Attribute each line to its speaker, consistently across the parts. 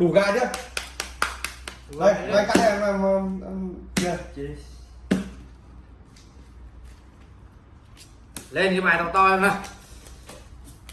Speaker 1: đủ gà chưa? Đây đây cắt em em em- em kia.
Speaker 2: Lên cái bài to to em nào.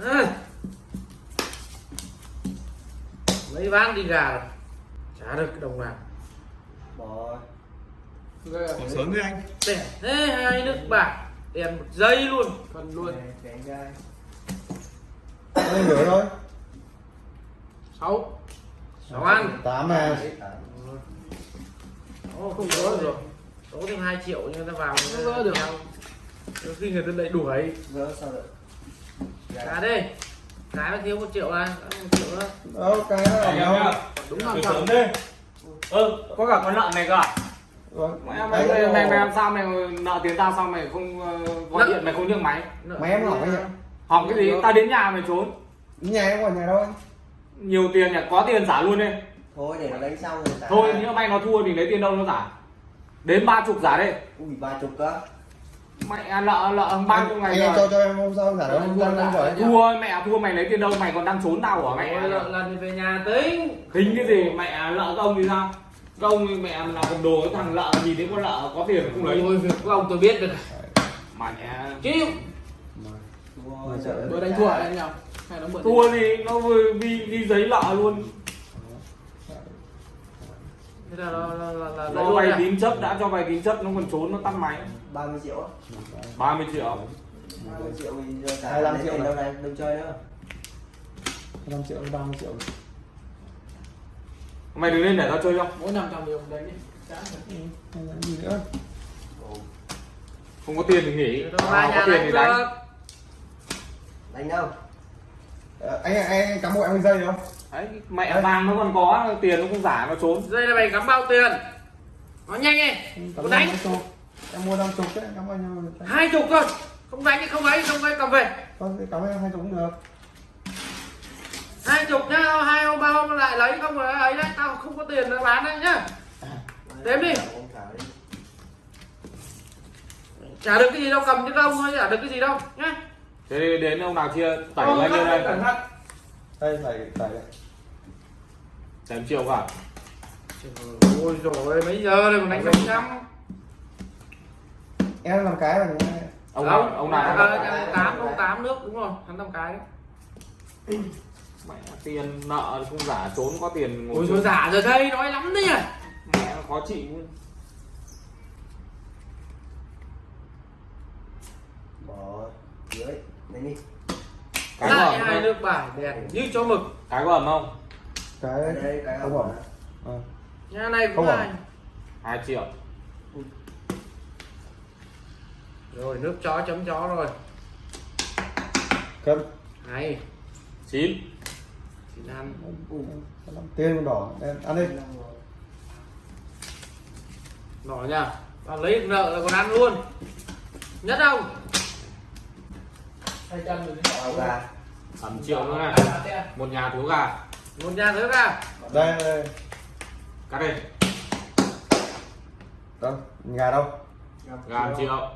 Speaker 2: Ừ. mấy ván đi gà. Rồi. chả được cái đồng nào.
Speaker 1: Bỏ
Speaker 3: Ghê à?
Speaker 1: bỏ sớm đi anh.
Speaker 2: Đẻ thế hai nước bạc đèn một giây luôn.
Speaker 3: Cần luôn.
Speaker 1: Đây nửa thôi
Speaker 3: sáu
Speaker 2: sáu ăn.
Speaker 1: Tám này
Speaker 2: Ồ, không có được. Rồi có thêm 2 triệu nhưng người ta vào
Speaker 3: Không gỡ được.
Speaker 2: Đôi khi người ta lại đuổi.
Speaker 1: Gỡ sao được
Speaker 2: cá đây. Cái nó thiếu một triệu này đã một triệu nữa.
Speaker 1: Đâu cái nó ở đâu?
Speaker 3: đúng trăm
Speaker 4: sớm đi. Ơ có cả con lợn này cơ à?
Speaker 1: Vâng.
Speaker 4: mày mày mày, mày, làm sao? Mày nợ tiền tao sao mày không ờ, gọi điện mày không nhấc máy?
Speaker 1: Mày em hỏi nhỉ?
Speaker 4: học cái gì? Tao đến nhà mày trốn.
Speaker 1: Nhà em ở nhà đâu anh
Speaker 4: nhiều tiền nhỉ? Có tiền giả luôn đi.
Speaker 5: Thôi để nó đánh xong rồi trả.
Speaker 4: Thôi nhỡ may nó thua thì lấy tiền đâu nó giả đến ba chục giả đây
Speaker 5: ui ba chục cơ.
Speaker 4: Mẹ nợ nợ ba chục ngày rồi.
Speaker 1: cho cho em hôm sau giả đâu
Speaker 4: thua mẹ thua mày lấy tiền đâu? Mày còn đang trốn tao hả mẹ?
Speaker 2: Ôi, lần về nhà tính.
Speaker 4: Tính cái gì? Mẹ nợ các ông thì sao? Các ông thì mẹ là cầm đồ cái thằng lợ gì đấy con lợ có tiền không lấy.
Speaker 2: Ôi việc của ông tôi biết được
Speaker 4: mẹ
Speaker 2: chịu.
Speaker 3: Vừa đánh thua anh mượn
Speaker 4: thua thì nó vừa vi vi giấy lợ luôn.
Speaker 2: Thế là luôn
Speaker 4: vay
Speaker 2: à?
Speaker 4: tín chấp đã cho vay tín chấp nó còn trốn nó tắt máy.
Speaker 5: 30 triệu á.
Speaker 4: 30 triệu.
Speaker 5: 30 triệu trả
Speaker 1: 25
Speaker 5: lấy
Speaker 1: triệu
Speaker 5: đâu này đâu chơi nữa.
Speaker 1: 5 triệu 30 triệu
Speaker 4: mày đứng lên để tao chơi không
Speaker 3: Mỗi năm trăm điều đánh đi
Speaker 1: gì nữa
Speaker 4: không có tiền thì nghỉ. À,
Speaker 2: nhà
Speaker 4: có tiền thì đánh.
Speaker 5: đánh đâu
Speaker 1: anh anh anh cắm bộ em dây không?
Speaker 4: Đấy mẹ vàng nó còn có tiền nó không giả nó trốn.
Speaker 2: Dây này mày cắm bao tiền? Nói nhanh đi có đánh.
Speaker 1: em mua năm chục đấy cắm bao nhiêu
Speaker 2: hai chục thôi không đánh thì không ấy không ấy cầm về.
Speaker 1: Thế cắm em hai chục cũng được.
Speaker 2: Hai chục nhá hai hôm ba hôm lại lấy không rồi ấy đấy tao không có tiền để bán đấy nhá. Đếm đi.
Speaker 5: Trả
Speaker 2: được cái gì đâu cầm chứ không thôi chả được cái gì đâu nhá
Speaker 4: thế thì đến ông nào chia tẩy
Speaker 2: Ô,
Speaker 4: lên đây.
Speaker 1: đây phải phải đây.
Speaker 4: Chém triệu cả
Speaker 2: ôi rồi mấy giờ rồi còn đánh trăm trăm?
Speaker 1: Em làm cái không?
Speaker 4: ông nào ông nào ông
Speaker 2: ờ, tám ông tám nước đúng rồi hắn năm cái đấy.
Speaker 4: Mẹ tiền nợ không giả trốn có tiền ngồi
Speaker 2: ôi rồi giả rồi đây nói lắm đấy nhỉ.
Speaker 4: Mẹ nó khó chịu.
Speaker 5: Bỏ dưới đánh đi.
Speaker 4: Cái có
Speaker 2: lại
Speaker 4: ẩm
Speaker 2: hai nước bài đèn như cho mực.
Speaker 4: Cái có ẩm không?
Speaker 1: Cái
Speaker 5: Ở đây cái
Speaker 1: không
Speaker 5: ẩm
Speaker 1: Ờ.
Speaker 2: nhà này cũng
Speaker 1: Không
Speaker 2: hai
Speaker 1: ẩm.
Speaker 4: hai triệu.
Speaker 2: Rồi nước chó chấm chó rồi.
Speaker 1: Cân
Speaker 2: hay.
Speaker 4: Chín.
Speaker 2: Chị ăn.
Speaker 1: Tiền còn đỏ. Em ăn đi.
Speaker 2: Đỏ nha. Và lấy nợ là còn ăn luôn. Nhất không
Speaker 3: Hai trăm rồi đến
Speaker 5: bao gà.
Speaker 4: Ẩm triệu nữa này. Một nhà thiếu gà.
Speaker 2: Một nhà thứ ra
Speaker 1: đây đây
Speaker 4: cắt đây
Speaker 1: đâu? Gà đâu?
Speaker 4: Gà một triệu.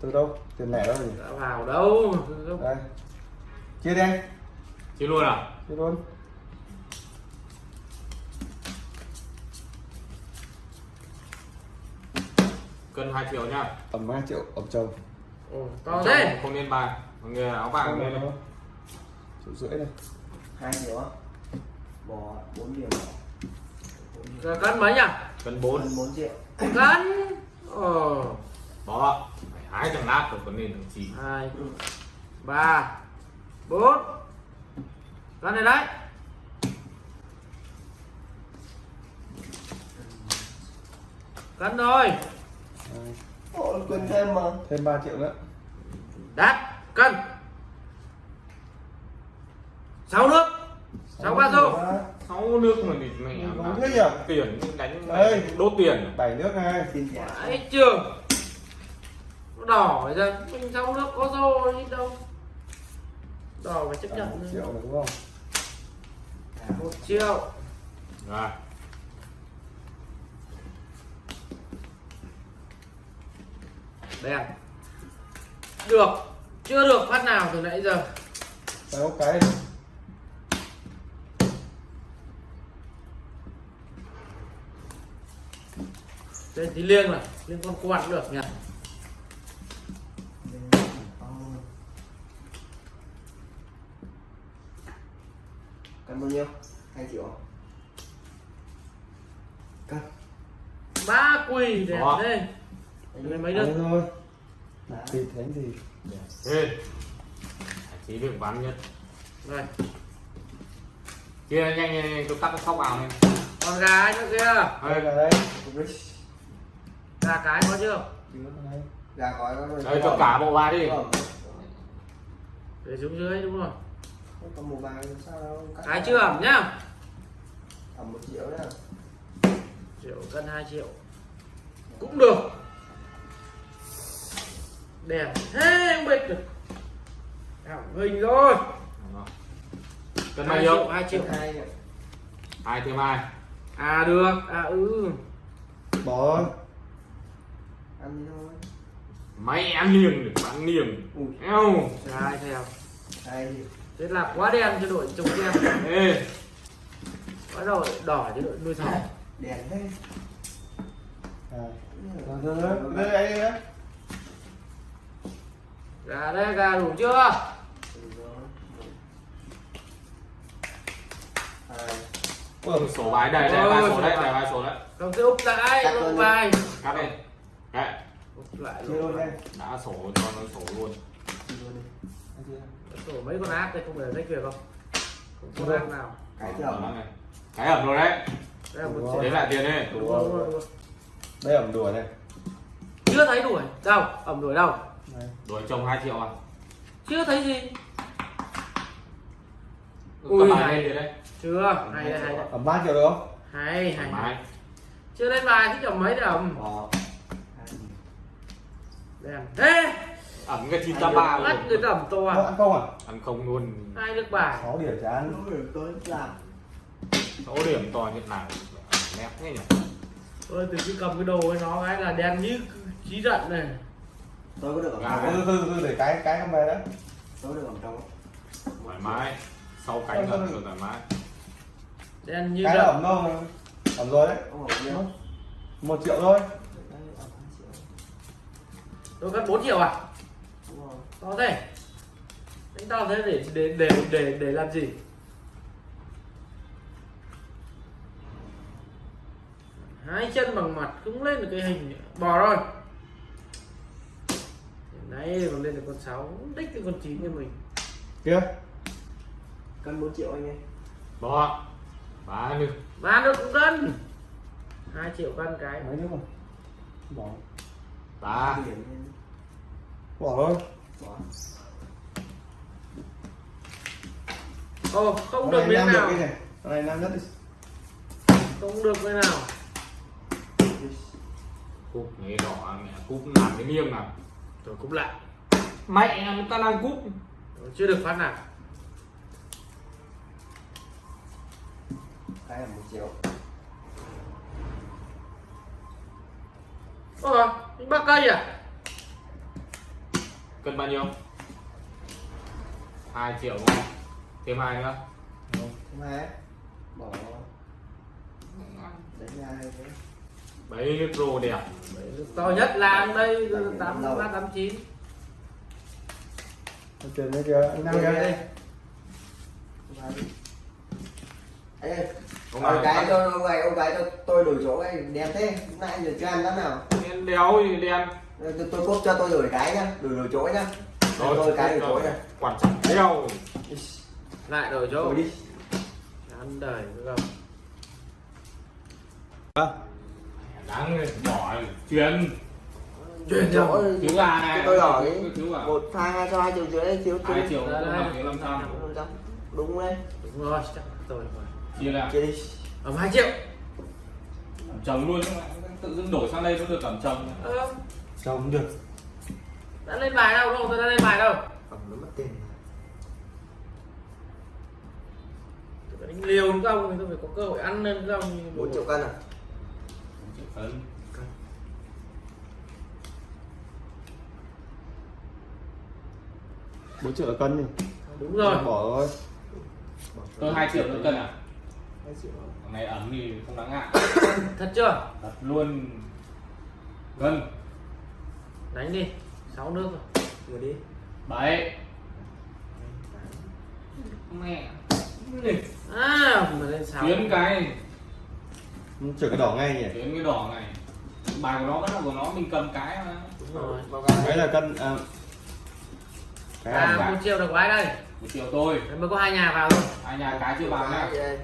Speaker 1: từ đâu? Tiền lẻ đâu nhỉ?
Speaker 2: Đã vào đâu?
Speaker 1: Đây. Chia đi anh.
Speaker 4: Chia luôn à?
Speaker 1: Chia luôn.
Speaker 4: Cân hai triệu nhá
Speaker 1: ẩm hai triệu ẩm chồng
Speaker 2: Ồ, to thế.
Speaker 4: không nên bài. Người áo vàng lên đây.
Speaker 1: triệu rưỡi này
Speaker 5: hai triệu á. Bỏ bốn điểm
Speaker 2: giờ cân mấy nhỉ?
Speaker 4: Cân bốn.
Speaker 5: Bốn bốn triệu.
Speaker 2: Cân? Ờ
Speaker 4: đó phải hái thằng lát rồi còn nên thằng chỉ
Speaker 2: hai ba bốn. Cân này đấy. Cân rồi.
Speaker 1: Đây.
Speaker 5: Ồ, quên thêm mà.
Speaker 1: Thêm 3 triệu nữa.
Speaker 2: Đắt cân. Sáu nước. Sáu ba rô
Speaker 4: sáu nước mà thì mẹ
Speaker 1: Không thế nhỉ?
Speaker 4: tiền đánh
Speaker 1: Đây.
Speaker 4: đốt tiền.
Speaker 1: Bảy nước này
Speaker 5: tiền trả
Speaker 2: ấy trường Nó đỏ rồi mình sáu nước có rô gì đâu. Đỏ phải chấp nhận
Speaker 1: một triệu này đúng không?
Speaker 2: Một triệu.
Speaker 4: Rồi
Speaker 2: đen được. Chưa được phát nào từ nãy giờ.
Speaker 1: Sáu cái
Speaker 2: đây thì liêng này. Liêng con quạt được nhỉ?
Speaker 5: Cần bao nhiêu? Hai triệu. Cần
Speaker 2: ba quỳ đẹp đây đây mấy
Speaker 1: Đấy
Speaker 2: đứa.
Speaker 1: thôi thịt thánh gì
Speaker 4: Ê. Chỉ được bắn nhất.
Speaker 2: Rồi,
Speaker 4: Kia nhanh nhanh, tôi tắt cái sóc vào này.
Speaker 2: con gà ấy nữa kia.
Speaker 1: đây là đây
Speaker 2: Gà cái có chưa?
Speaker 1: đây
Speaker 5: Gà có rồi
Speaker 4: Đây cho cả bộ vào đi.
Speaker 2: Để xuống dưới đúng rồi.
Speaker 5: Còn một vàng sao đâu
Speaker 2: Cái chưa ẩm nhá.
Speaker 5: Ẩm 1 triệu nhá
Speaker 2: Triệu cân 2 triệu. Cũng được. Đẹp thế không biết được. Hỏng hình rồi.
Speaker 4: Cân bao
Speaker 2: Hai
Speaker 4: nhiêu?
Speaker 2: triệu, 2 triệu.
Speaker 5: Hai
Speaker 4: Hai thêm hai.
Speaker 2: À được, à ừ.
Speaker 1: bỏ
Speaker 5: Ăn đi thôi
Speaker 4: Mày em nghiêng được bắn nghiêng.
Speaker 5: Ui
Speaker 4: Eo.
Speaker 2: Hai theo.
Speaker 5: Hai
Speaker 2: Thế là quá đen cho đội trồng đen.
Speaker 4: Ê.
Speaker 2: Quá đội đỏ cho đội nuôi thỏ.
Speaker 5: Đèn thế
Speaker 1: à. rồi đây đây đây
Speaker 2: Gà đây, gà đủ chưa?
Speaker 5: Rồi. Một. Hai
Speaker 1: Ôi,
Speaker 4: Sổ bài đây, đây ba số đấy, đây ba số đấy.
Speaker 2: Không cứ úp lại, úp bài.
Speaker 4: Cắt đi. Đấy.
Speaker 2: Úp lại
Speaker 5: luôn đây
Speaker 4: Đã sổ cho nó sổ luôn.
Speaker 2: Sổ mấy con ác đây không phải là sách việc không? Không có ác nào.
Speaker 5: Cái
Speaker 4: Ẩm này. Cái ẩm rồi đấy. Đấy lại tiền đi.
Speaker 1: Đây ẩm đùa này
Speaker 2: Chưa thấy đuổi. Đâu? Ẩm đuổi đâu?
Speaker 4: Đổi chồng 2 triệu à?
Speaker 2: Chưa thấy gì.
Speaker 4: Ui, Cầm bài
Speaker 2: hay.
Speaker 4: lên đấy.
Speaker 2: Chưa. Hay đây, hay
Speaker 1: ẩm ba triệu được không
Speaker 2: Hay, hay. Chưa lên bài chứ chồng mấy
Speaker 5: Hai
Speaker 2: Đèn. Thế.
Speaker 4: Ẩm cái 983
Speaker 2: Bắt người
Speaker 4: luôn.
Speaker 2: ta ẩm to à?
Speaker 1: ăn không à
Speaker 4: Ăn không luôn.
Speaker 2: Hai nước bài.
Speaker 1: 6 điểm chán
Speaker 5: Đúng rồi tôi làm
Speaker 4: Số điểm to như nào. Nét thế nhỉ.
Speaker 2: Tôi từ khi cầm cái đồ với nó cái là đen như trí giận này.
Speaker 5: Tôi có được
Speaker 4: Gà.
Speaker 5: trong không?
Speaker 1: từ từ để cái cái không về đó
Speaker 5: Tôi có được ẩm trong không?
Speaker 4: Thoải mái. Sau cánh thật rồi thoải mái.
Speaker 2: Đen như
Speaker 1: cái là ẩm đâu ẩm rồi đấy
Speaker 5: Không
Speaker 1: một triệu thôi
Speaker 5: Đấy, ẩm 2 triệu
Speaker 2: Tôi cất 4 triệu à?
Speaker 5: Đúng rồi
Speaker 2: To thế. Đánh to thế để để để để để làm gì? Hai chân bằng mặt không lên được cái hình bò rồi. Đấy còn lên được con 6 đích cái con 9 cho mình.
Speaker 1: kia
Speaker 5: Cân 4 triệu anh em
Speaker 4: Bỏ. Ba nữa.
Speaker 2: Bán được cũng cân. 2 triệu cân cái.
Speaker 1: mấy nữa mà bỏ
Speaker 4: Ba.
Speaker 1: Bỏ thôi
Speaker 5: Bỏ
Speaker 2: Ồ, không được miếng
Speaker 1: nam được
Speaker 2: nào.
Speaker 1: cái này con này nam nhất đi
Speaker 2: Không được miếng nào.
Speaker 4: Cúp nghe đỏ mẹ. Cúp làm cái niêm nào.
Speaker 2: Rồi cũng lại.
Speaker 4: Mẹ người ta đang cúp.
Speaker 2: Chưa được phát nào.
Speaker 5: Cái là 1 triệu
Speaker 2: những bác cây à?
Speaker 4: Cân bao nhiêu? 2 triệu đúng không? Thêm hai nữa.
Speaker 5: Thứ hai Bỏ Đánh hai cái
Speaker 4: Nước rô đẹp.
Speaker 2: To nhất là đây
Speaker 5: Bảy,
Speaker 2: 8
Speaker 5: lâu.
Speaker 2: 3 8 9.
Speaker 1: Ở tiền đây kìa anh
Speaker 5: Thứ hai đi Ê,
Speaker 4: Ông
Speaker 5: cái cho ông gái ông cái cho tôi đổi chỗ cái đẹp thế nãy giờ chưa ăn lắm nào
Speaker 4: đen đéo gì đen.
Speaker 5: tôi, tôi cốt cho tôi đổi cái nhá đổi đổi chỗ nhá tôi cái đổi chỗ nhá
Speaker 4: Quan trọng đéo.
Speaker 2: Lại đổi chỗ.
Speaker 5: đổi đi
Speaker 2: Ăn đời được không?
Speaker 4: Đáng bỏ chuyến.
Speaker 2: Chuyển
Speaker 5: chỗ
Speaker 2: cho.
Speaker 4: Thiếu gà này.
Speaker 5: Tôi
Speaker 4: gà.
Speaker 5: một hai hai cho hai triệu rưỡi thiếu
Speaker 4: Hai triệu năm trăm.
Speaker 5: đúng đấy
Speaker 2: Đúng rồi, chắc tôi rồi.
Speaker 4: Chia ra.
Speaker 5: chia đi
Speaker 2: Ẩm 2 triệu.
Speaker 4: Ẩm chồng luôn. Tự dưng đổi sang đây nó được ẩm chồng.
Speaker 2: Ờ,
Speaker 1: chồng được
Speaker 2: đã lên bài đâu đâu, tôi đã lên bài đâu.
Speaker 5: ẩm nó mất tiền
Speaker 2: đánh liều đúng không? Thì tôi phải có cơ hội ăn lên đúng không?
Speaker 5: 4 triệu cân à
Speaker 4: Cân.
Speaker 1: bốn triệu cân đi.
Speaker 2: Đúng rồi.
Speaker 1: bỏ thôi.
Speaker 4: Tôi 2 triệu nữa cân à?
Speaker 5: hai triệu
Speaker 4: thằng này ẩm thì không đáng ngại.
Speaker 2: Thật chưa?
Speaker 4: Đặt luôn. Cân.
Speaker 2: Đánh đi. Sáu nước rồi.
Speaker 5: Người đi.
Speaker 4: Bảy. Mẹ. Này
Speaker 2: à mà lên sáu.
Speaker 4: Tiến cái
Speaker 1: chuyển cái đỏ ngay nhỉ?
Speaker 4: Tiến cái đỏ này. Bài của nó vẫn là của nó mình cầm cái mà.
Speaker 2: Đúng rồi.
Speaker 5: Vào cái
Speaker 1: đấy là cân à, cái
Speaker 2: à một triệu được của ai đây.
Speaker 4: Một triệu tôi
Speaker 2: Đấy mới có hai nhà vào thôi.
Speaker 4: Hai nhà cái chưa vào
Speaker 5: đây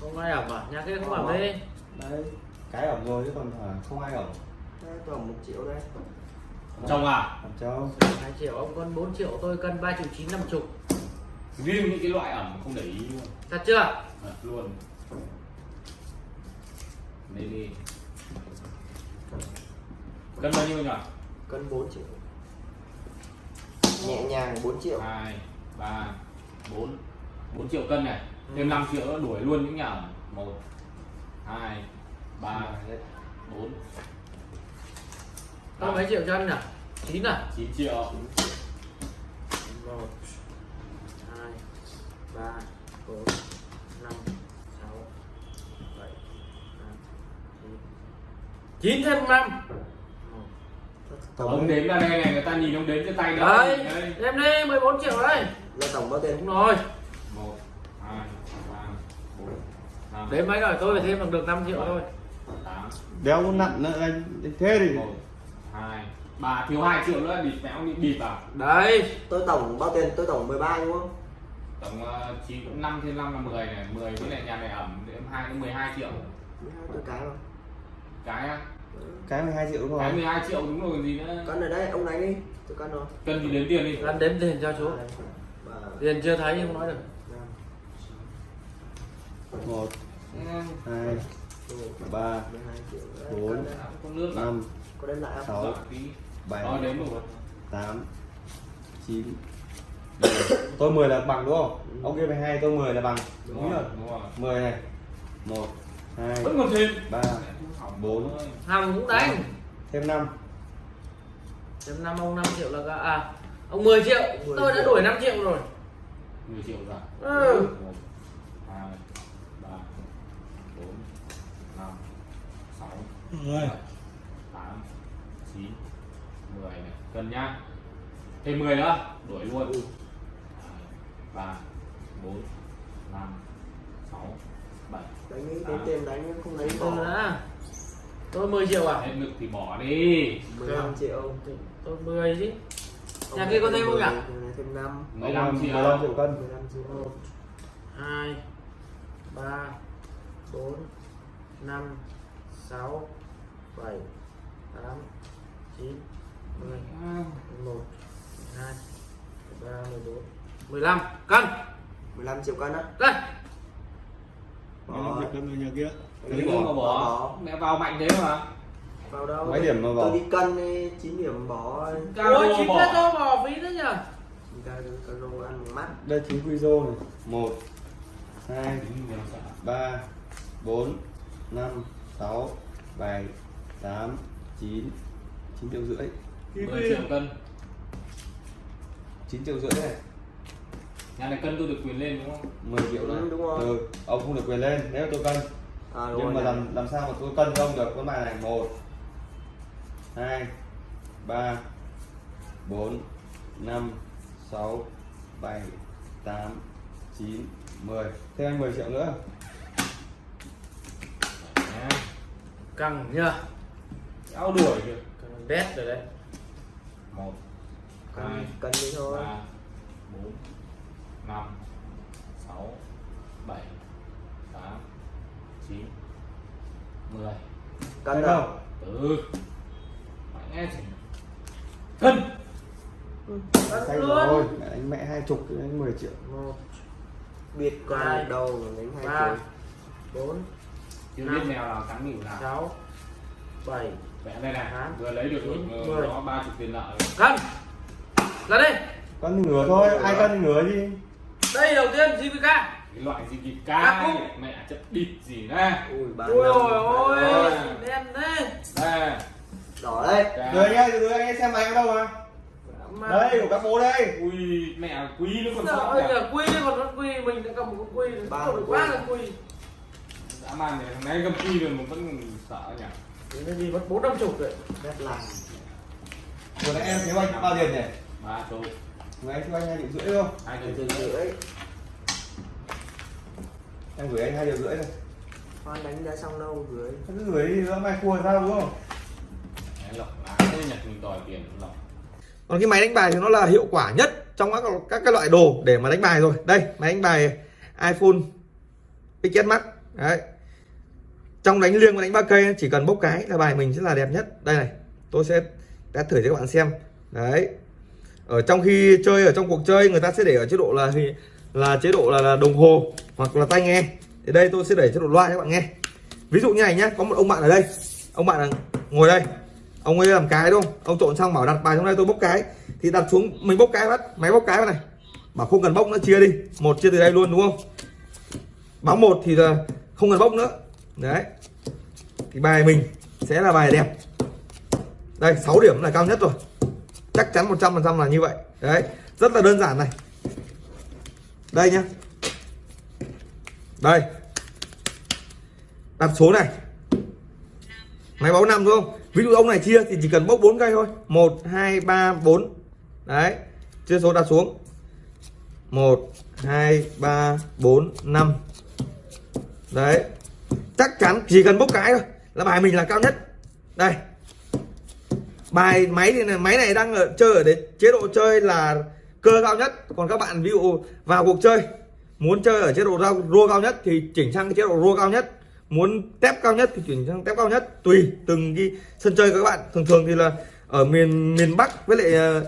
Speaker 2: không ai ẩm à? Nhà kia không ẩm đi
Speaker 1: đấy cái ẩm rồi chứ còn à, không ai ẩm.
Speaker 5: Đây, tổng một triệu đây
Speaker 4: chồng à?
Speaker 1: Chồng
Speaker 2: hai triệu ông con 4 triệu tôi cân ba triệu chín năm chục.
Speaker 4: Riêng những cái loại ẩm không để ý luôn.
Speaker 2: Thật chưa?
Speaker 4: Thật luôn. Đây đi. Cân bao nhiêu nhỉ?
Speaker 5: Cân 4 triệu. Nhẹ nhàng 4 triệu.
Speaker 4: 2 3 4 4 triệu cân này. Thêm ừ. 5 triệu đuổi luôn những nhà 1 2 3 4
Speaker 2: tao mấy triệu cho anh nhỉ? Chín à?
Speaker 4: Chín triệu.
Speaker 2: Một hai ba bốn năm sáu bảy tám chín. Thêm năm.
Speaker 1: Tổng
Speaker 4: ông đếm ra đây này người ta nhìn ông đếm trên tay đó
Speaker 2: đấy em đi 14 triệu đây
Speaker 5: là tổng bao tiền?
Speaker 2: Đúng rồi.
Speaker 4: Một hai ba bốn năm.
Speaker 2: Đếm mấy rồi tôi phải thêm được 5 triệu thôi.
Speaker 1: Đéo nặng nữa anh. Thế thì
Speaker 4: hai bà thiếu 2 triệu nữa bịt méo bị bịt vào.
Speaker 2: đấy.
Speaker 5: Tôi tổng bao tiền? Tôi tổng 13 đúng không?
Speaker 4: Tổng uh, 9 cũng 5 thêm 5 là 10 này 10 với lại nhà này ẩm đến 2 đến 12 triệu.
Speaker 5: Tôi cái không
Speaker 4: cái á?
Speaker 1: Cái 12 triệu đúng không?
Speaker 4: Cái 12 triệu đúng rồi còn gì nữa.
Speaker 5: Cân ở đây, ông đánh đi. Tôi cân rồi.
Speaker 4: Cân thì đến tiền đi.
Speaker 2: Cân đếm tiền cho chú. Tiền chưa thấy nhưng nói được.
Speaker 5: 1 2
Speaker 4: 3 4
Speaker 1: 5
Speaker 5: có đem lại không?
Speaker 1: Sáu
Speaker 4: tí.
Speaker 1: bảy
Speaker 4: đếm
Speaker 1: tám chín tôi 10 là bằng đúng không? Ông kia 12 tôi 10 là bằng.
Speaker 4: Đúng
Speaker 1: đúng
Speaker 4: rồi đúng rồi.
Speaker 1: 10 này. Một hai
Speaker 4: vẫn còn thêm.
Speaker 1: ba bốn.
Speaker 2: hằng cũng đánh
Speaker 1: thêm 5
Speaker 2: thêm năm ông 5 triệu là à ông 10 triệu.
Speaker 5: Mười
Speaker 2: tôi đã
Speaker 5: triệu.
Speaker 2: đuổi 5 triệu rồi.
Speaker 4: 10 triệu rồi.
Speaker 2: Ừ.
Speaker 4: một hai ba bốn năm sáu. Bảy 10 này cần nhá. Thêm 10 nữa đuổi luôn. Và 4 5 6 7
Speaker 5: đánh đi tìm tiền đánh không lấy
Speaker 2: à?
Speaker 5: tôi
Speaker 2: đã tôi 10 triệu à?
Speaker 4: Hết ngực thì bỏ đi.
Speaker 5: 15 triệu.
Speaker 2: Tôi 10 chứ. Nhà kia có
Speaker 5: thêm
Speaker 2: không nhỉ?
Speaker 5: thêm 5
Speaker 4: 15 triệu.
Speaker 1: 15 triệu cân.
Speaker 5: 15 triệu.
Speaker 2: 1 2 3 4 5 6 7 8 9 một hai ba mười bốn mười lăm cân
Speaker 5: 15 triệu cân á.
Speaker 2: Cân
Speaker 5: bỏ
Speaker 1: cân nhà kia.
Speaker 4: Bỏ. Mẹ vào mạnh thế mà.
Speaker 5: Vào đâu?
Speaker 1: Mấy điểm mà bỏ?
Speaker 5: tôi đi cân đi 9 điểm bỏ
Speaker 4: Cao
Speaker 2: chín
Speaker 4: bỏ.
Speaker 2: cái tôi bỏ phí thế nhở
Speaker 1: đây chính quy rô này. Một hai ba bốn năm sáu bảy tám chín. Chín triệu rưỡi
Speaker 4: 10 triệu cân.
Speaker 1: 9 triệu rưỡi này
Speaker 4: nhà này cân tôi được quyền lên đúng không?
Speaker 1: 10 triệu này
Speaker 5: Ừ, đúng rồi.
Speaker 1: ừ, ông không được quyền lên nếu tôi cân.
Speaker 5: À đúng
Speaker 1: nhưng
Speaker 5: rồi
Speaker 1: mà
Speaker 5: nhỉ.
Speaker 1: làm làm sao mà tôi cân cho ông được? Con bài này một hai ba bốn năm sáu bảy tám chín mười. Thêm anh 10 triệu nữa.
Speaker 2: Căng nhá
Speaker 4: áo đuổi kìa.
Speaker 2: Căng đét rồi đấy
Speaker 4: một hai
Speaker 5: cân đi thôi.
Speaker 4: Ba bốn năm sáu bảy tám chín mười.
Speaker 5: Cân đâu?
Speaker 4: từ nghe chỉ cân.
Speaker 1: Say
Speaker 2: cân
Speaker 1: rồi
Speaker 2: luôn.
Speaker 1: anh mẹ hai chục anh 10 triệu.
Speaker 2: Một.
Speaker 5: Biệt một đầu đánh hai triệu
Speaker 2: bốn.
Speaker 4: Chưa
Speaker 2: Năm.
Speaker 4: biết mèo nào cắn nghỉu nào.
Speaker 2: Sáu. Bảy
Speaker 4: này
Speaker 2: Tám.
Speaker 4: vừa lấy được
Speaker 2: Mười.
Speaker 4: nó ba chục tiền nợ. Rồi.
Speaker 2: cân là đây.
Speaker 1: Cân thì ngửa thôi ai cân thì ngửa gì
Speaker 2: đây đầu tiên GVK
Speaker 4: cái loại gì kịp ca mẹ chất địt gì đây
Speaker 5: ui
Speaker 2: ôi ôi
Speaker 5: năm.
Speaker 2: đen thế.
Speaker 4: Đây.
Speaker 5: Đỏ đấy
Speaker 1: rồi nhá rồi anh xem máy ở đâu mà.
Speaker 2: Mà
Speaker 6: đây của các bố đây.
Speaker 4: Ui mẹ quý nó còn
Speaker 2: Sợ ơi là quy còn con quy mình đã cầm một con không được quá là quy
Speaker 4: dã man này thằng này cầm quý rồi mà vẫn sợ nhỉ
Speaker 2: Nên gì mất bốn năm chục rồi.
Speaker 5: Rất là
Speaker 6: vừa nãy em thiếu anh bao tiền nhỉ?
Speaker 4: Ba số
Speaker 6: vừa anh thiếu anh hai triệu rưỡi không?
Speaker 4: Hai triệu
Speaker 5: rưỡi.
Speaker 6: Em gửi anh hai triệu rưỡi thôi
Speaker 5: Khoan đánh đã xong đâu gửi.
Speaker 6: Cứ gửi đi nó mai cua sao đúng không?
Speaker 4: Đấy, lộc lá. Tôi nhặt mình đòi tiền lộc.
Speaker 1: Còn cái máy đánh bài thì nó là hiệu quả nhất trong các các cái loại đồ để mà đánh bài rồi. Đây máy đánh bài iPhone XS Max. Đấy trong đánh liêng và đánh ba cây chỉ cần bốc cái là bài mình sẽ là đẹp nhất. Đây này tôi sẽ test thử cho các bạn xem. Đấy. Ở trong khi chơi ở trong cuộc chơi người ta sẽ để ở chế độ là là chế độ là, là đồng hồ hoặc là tai nghe. Thì đây tôi sẽ để chế độ loa cho các bạn nghe. Ví dụ như này nhé có một ông bạn ở đây. Ông bạn ngồi đây. Ông ấy làm cái đúng không? Ông trộn xong bảo đặt bài trong đây tôi bốc cái. Thì đặt xuống mình bốc cái bắt máy bốc cái vào này. Bảo không cần bốc nữa chia đi. Một chia từ đây luôn đúng không? Báo một thì là không cần bốc nữa. Đấy thì bài mình sẽ là bài đẹp. Đây 6 điểm là cao nhất rồi. Chắc chắn 100% là như vậy. Đấy, rất là đơn giản này. Đây nhá. Đây. Đặt số này. Máy báo năm đúng không? Ví dụ ông này chia thì chỉ cần bốc bốn cây thôi. Một, hai, ba, bốn. Đấy, chia số đặt xuống. Một, hai, ba, bốn, năm. Đấy. Chắc chắn chỉ cần bốc cái thôi là bài mình là cao nhất. Đây. Bài máy thì này, máy này đang ở, chơi ở đấy chế độ chơi là cơ cao nhất. Còn các bạn ví dụ vào cuộc chơi muốn chơi ở chế độ rau rua cao nhất thì chỉnh sang cái chế độ rua cao nhất. Muốn tép cao nhất thì chuyển sang tép cao nhất. Tùy từng cái sân chơi các bạn. Thường thường thì là ở miền miền Bắc với lại ờ,